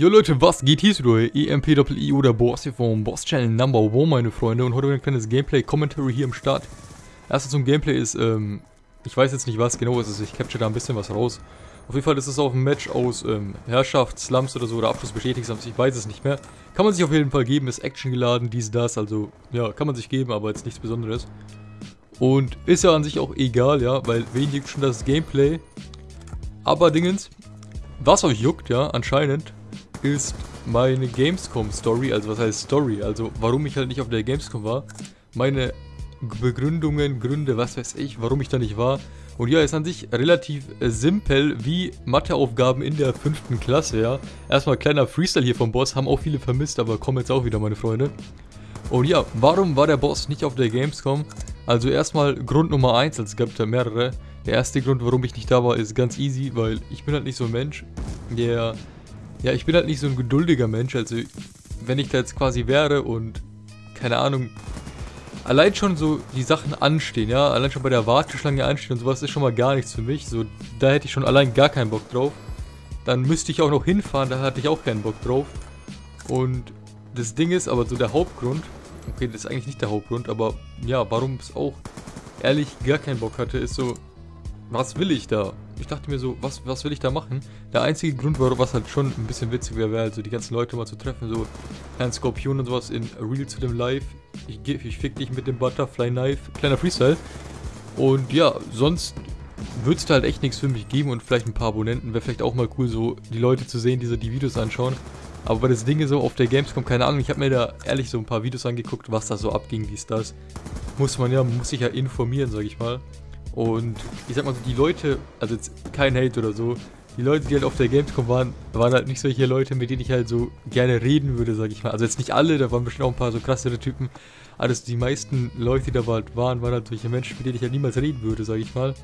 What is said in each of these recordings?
Jo Leute, was geht hier so? EMP-I oder Boss hier vom Boss Channel Number One, meine Freunde. Und heute ein kleines Gameplay-Commentary hier im Start. Erstens zum Gameplay ist, ähm, ich weiß jetzt nicht, was genau es ist. Ich capture da ein bisschen was raus. Auf jeden Fall ist es auch ein Match aus ähm, Herrschaft, Slums oder so, oder Abschluss bestätigt, ich weiß es nicht mehr. Kann man sich auf jeden Fall geben, ist Action geladen, dies, das, also, ja, kann man sich geben, aber jetzt nichts Besonderes. Und ist ja an sich auch egal, ja, weil wen juckt schon das Gameplay. Aber Dingens, was euch juckt, ja, anscheinend, ist meine Gamescom-Story, also was heißt Story, also warum ich halt nicht auf der Gamescom war, meine Begründungen, Gründe, was weiß ich, warum ich da nicht war. Und ja, ist an sich relativ äh, simpel wie Matheaufgaben in der fünften Klasse, ja. Erstmal kleiner Freestyle hier vom Boss, haben auch viele vermisst, aber kommen jetzt auch wieder, meine Freunde. Und ja, warum war der Boss nicht auf der Gamescom? Also erstmal Grund Nummer 1, also es gab da mehrere. Der erste Grund, warum ich nicht da war, ist ganz easy, weil ich bin halt nicht so ein Mensch, der ja, ich bin halt nicht so ein geduldiger Mensch, also wenn ich da jetzt quasi wäre und, keine Ahnung, allein schon so die Sachen anstehen, ja, allein schon bei der Warteschlange anstehen und sowas ist schon mal gar nichts für mich, so, da hätte ich schon allein gar keinen Bock drauf. Dann müsste ich auch noch hinfahren, da hatte ich auch keinen Bock drauf. Und das Ding ist aber so der Hauptgrund, okay, das ist eigentlich nicht der Hauptgrund, aber ja, warum es auch ehrlich gar keinen Bock hatte, ist so, was will ich da? Ich dachte mir so, was, was will ich da machen? Der einzige Grund war, was halt schon ein bisschen witzig wäre, wäre halt so die ganzen Leute mal zu treffen, so Herrn Skorpion und sowas in Real zu dem Live. Ich, ich fick dich mit dem Butterfly Knife, kleiner Freestyle. Und ja, sonst würde es da halt echt nichts für mich geben und vielleicht ein paar Abonnenten. Wäre vielleicht auch mal cool, so die Leute zu sehen, die so die Videos anschauen. Aber das Ding so auf der Gamescom, keine Ahnung, ich habe mir da ehrlich so ein paar Videos angeguckt, was da so abging, wie es das. Muss man ja, muss sich ja informieren, sag ich mal. Und ich sag mal so, die Leute, also jetzt kein Hate oder so, die Leute, die halt auf der Gamescom waren, waren halt nicht solche Leute, mit denen ich halt so gerne reden würde, sag ich mal. Also jetzt nicht alle, da waren bestimmt auch ein paar so krassere Typen. Aber die meisten Leute, die da halt waren, waren halt solche Menschen, mit denen ich halt niemals reden würde, sag ich mal.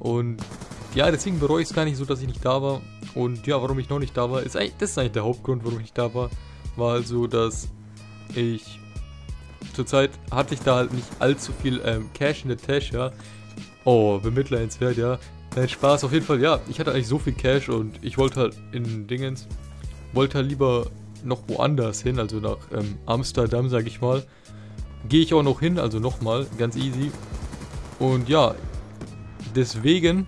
Und ja, deswegen bereue ich es gar nicht so, dass ich nicht da war. Und ja, warum ich noch nicht da war, ist eigentlich, das ist eigentlich der Hauptgrund, warum ich nicht da war. War also, dass ich zurzeit hatte ich da halt nicht allzu viel ähm, Cash in der Tasche, ja. Oh, bemitleidenswert, ja. Nein, Spaß, auf jeden Fall, ja. Ich hatte eigentlich so viel Cash und ich wollte halt in Dingens, wollte halt lieber noch woanders hin, also nach ähm, Amsterdam, sag ich mal. Gehe ich auch noch hin, also nochmal, ganz easy. Und ja, deswegen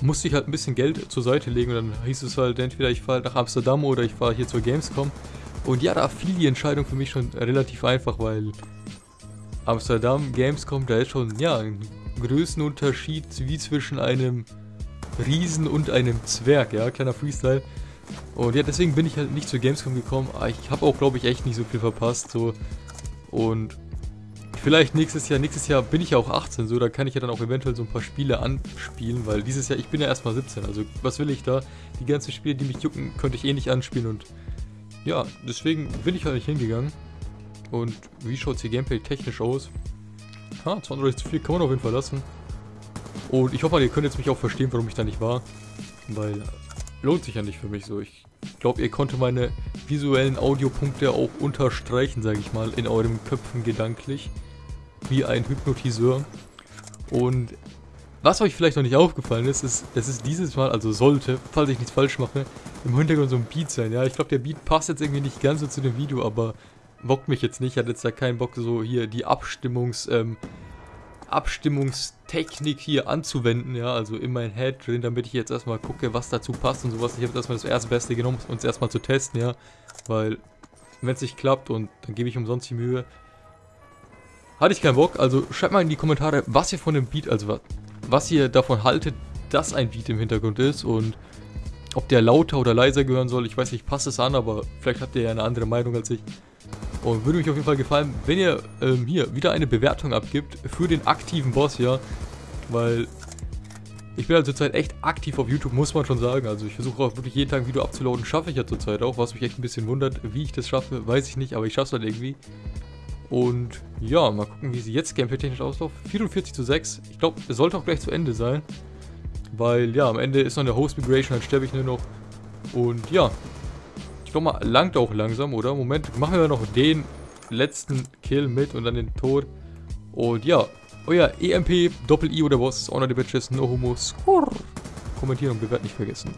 musste ich halt ein bisschen Geld zur Seite legen und dann hieß es halt, entweder ich fahre nach Amsterdam oder ich fahre hier zur Gamescom. Und ja, da fiel die Entscheidung für mich schon relativ einfach, weil Amsterdam, Gamescom, da ist schon, ja, ein Größenunterschied wie zwischen einem Riesen und einem Zwerg, ja, kleiner Freestyle. Und ja, deswegen bin ich halt nicht zur Gamescom gekommen. Ah, ich habe auch, glaube ich, echt nicht so viel verpasst, so. Und vielleicht nächstes Jahr, nächstes Jahr bin ich ja auch 18, so, da kann ich ja dann auch eventuell so ein paar Spiele anspielen, weil dieses Jahr, ich bin ja erstmal 17, also was will ich da? Die ganzen Spiele, die mich jucken, könnte ich eh nicht anspielen und ja, deswegen bin ich halt nicht hingegangen. Und wie schaut es hier Gameplay technisch aus? Ha, 32 zu viel kann man auf jeden Fall lassen. Und ich hoffe ihr könnt jetzt mich auch verstehen, warum ich da nicht war. Weil lohnt sich ja nicht für mich so. Ich glaube, ihr konntet meine visuellen Audiopunkte auch unterstreichen, sage ich mal, in euren Köpfen gedanklich. Wie ein Hypnotiseur. Und was euch vielleicht noch nicht aufgefallen ist, ist, es ist dieses Mal, also sollte, falls ich nichts falsch mache, im Hintergrund so ein Beat sein. Ja, ich glaube, der Beat passt jetzt irgendwie nicht ganz so zu dem Video, aber bockt mich jetzt nicht. Ich hatte jetzt da keinen Bock, so hier die Abstimmungs, ähm, Abstimmungstechnik hier anzuwenden, ja, also in mein Head drin, damit ich jetzt erstmal gucke, was dazu passt und sowas. Ich habe erstmal das erste Beste genommen, um es erstmal zu testen, ja, weil wenn es nicht klappt und dann gebe ich umsonst die Mühe, hatte ich keinen Bock. Also schreibt mal in die Kommentare, was ihr von dem Beat, also was, was ihr davon haltet, dass ein Beat im Hintergrund ist und ob der lauter oder leiser gehören soll. Ich weiß nicht, passt es an, aber vielleicht habt ihr ja eine andere Meinung als ich. Und würde mich auf jeden Fall gefallen, wenn ihr ähm, hier wieder eine Bewertung abgibt für den aktiven Boss hier. Weil ich bin halt zurzeit echt aktiv auf YouTube, muss man schon sagen. Also ich versuche auch wirklich jeden Tag ein Video abzuladen. Schaffe ich ja zurzeit auch, was mich echt ein bisschen wundert. Wie ich das schaffe, weiß ich nicht, aber ich schaffe es halt irgendwie. Und ja, mal gucken, wie sie jetzt gameplay-technisch auslaufen. 44 zu 6. Ich glaube, es sollte auch gleich zu Ende sein. Weil ja, am Ende ist noch eine Host Migration, dann sterbe ich nur noch. Und ja, glaube mal, langt auch langsam, oder? Moment, machen wir noch den letzten Kill mit und dann den Tod. Und ja, euer EMP, Doppel-I oder was? Honor the Bitches, No Homo, Skurr. Kommentieren und bewerten nicht vergessen.